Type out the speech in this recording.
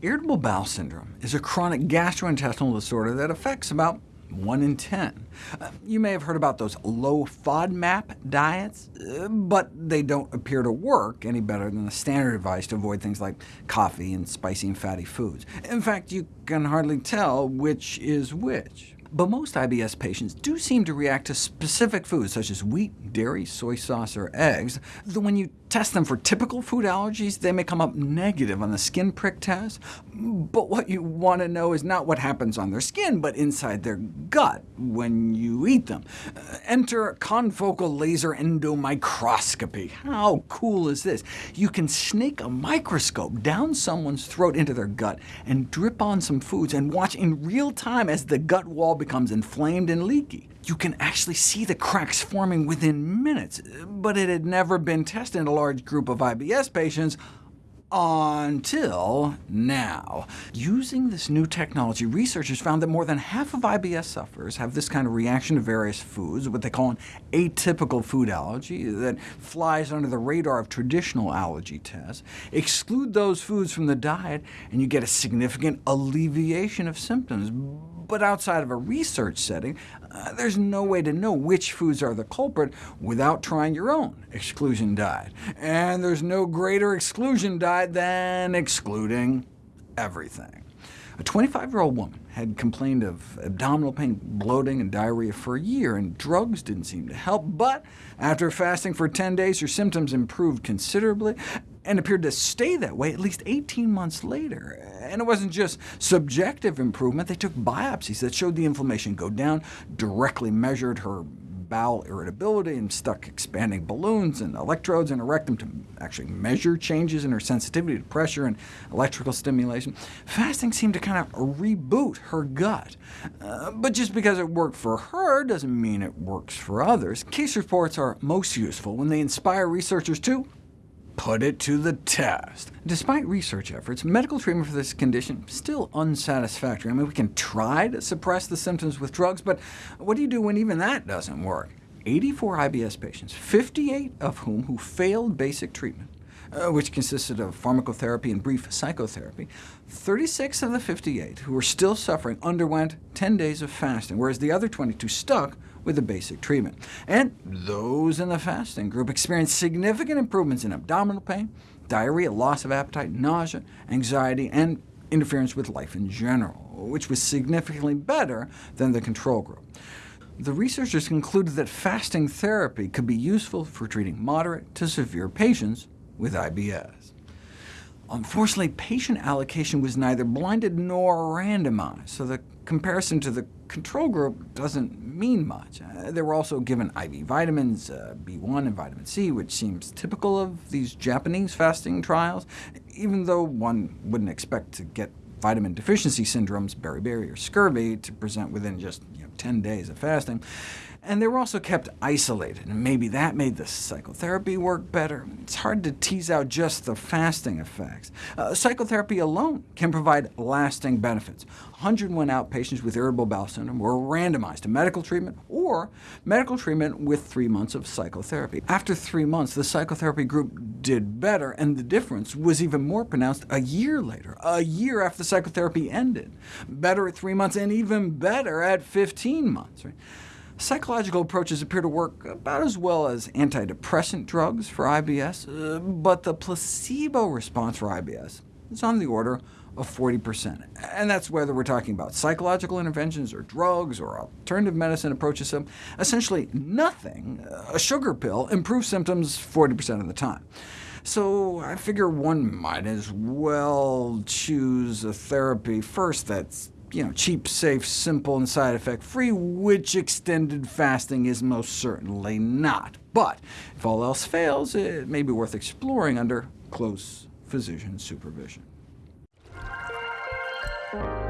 Irritable bowel syndrome is a chronic gastrointestinal disorder that affects about 1 in 10. Uh, you may have heard about those low FODMAP diets, uh, but they don't appear to work any better than the standard advice to avoid things like coffee and spicy and fatty foods. In fact, you can hardly tell which is which. But most IBS patients do seem to react to specific foods, such as wheat, dairy, soy sauce, or eggs, though when you test them for typical food allergies, they may come up negative on the skin prick test. But what you want to know is not what happens on their skin, but inside their gut when you eat them. Uh, enter confocal laser endomicroscopy. How cool is this? You can snake a microscope down someone's throat into their gut and drip on some foods and watch in real time as the gut wall becomes inflamed and leaky. You can actually see the cracks forming within minutes, but it had never been tested in a large group of IBS patients until now. Using this new technology, researchers found that more than half of IBS sufferers have this kind of reaction to various foods, what they call an atypical food allergy, that flies under the radar of traditional allergy tests. Exclude those foods from the diet, and you get a significant alleviation of symptoms. But outside of a research setting, uh, there's no way to know which foods are the culprit without trying your own exclusion diet. And there's no greater exclusion diet than excluding everything. A 25-year-old woman had complained of abdominal pain, bloating, and diarrhea for a year, and drugs didn't seem to help. But after fasting for 10 days, her symptoms improved considerably, and appeared to stay that way at least 18 months later. And it wasn't just subjective improvement. They took biopsies that showed the inflammation go down, directly measured her bowel irritability, and stuck expanding balloons and electrodes in her rectum to actually measure changes in her sensitivity to pressure and electrical stimulation. Fasting seemed to kind of reboot her gut. Uh, but just because it worked for her doesn't mean it works for others. Case reports are most useful when they inspire researchers to put it to the test. Despite research efforts, medical treatment for this condition is still unsatisfactory. I mean, we can try to suppress the symptoms with drugs, but what do you do when even that doesn't work? 84 IBS patients, 58 of whom who failed basic treatment, uh, which consisted of pharmacotherapy and brief psychotherapy, 36 of the 58 who were still suffering underwent 10 days of fasting, whereas the other 22 stuck with the basic treatment. And those in the fasting group experienced significant improvements in abdominal pain, diarrhea, loss of appetite, nausea, anxiety, and interference with life in general, which was significantly better than the control group. The researchers concluded that fasting therapy could be useful for treating moderate to severe patients with IBS. Unfortunately, patient allocation was neither blinded nor randomized, so the comparison to the control group doesn't mean much. Uh, they were also given IV vitamins, uh, B1 and vitamin C, which seems typical of these Japanese fasting trials, even though one wouldn't expect to get vitamin deficiency syndromes, beriberi or scurvy, to present within just you know, 10 days of fasting. And they were also kept isolated, and maybe that made the psychotherapy work better. It's hard to tease out just the fasting effects. Uh, psychotherapy alone can provide lasting benefits. 101 outpatients with irritable bowel syndrome were randomized to medical treatment or medical treatment with three months of psychotherapy. After three months, the psychotherapy group did better, and the difference was even more pronounced a year later, a year after the psychotherapy ended. Better at three months, and even better at 15 months. Right? Psychological approaches appear to work about as well as antidepressant drugs for IBS, uh, but the placebo response for IBS is on the order of 40%. And that's whether we're talking about psychological interventions, or drugs, or alternative medicine approaches. So essentially nothing, a sugar pill, improves symptoms 40% of the time. So I figure one might as well choose a therapy first that's you know, cheap, safe, simple, and side effect free, which extended fasting is most certainly not. But if all else fails, it may be worth exploring under close physician supervision. Bye.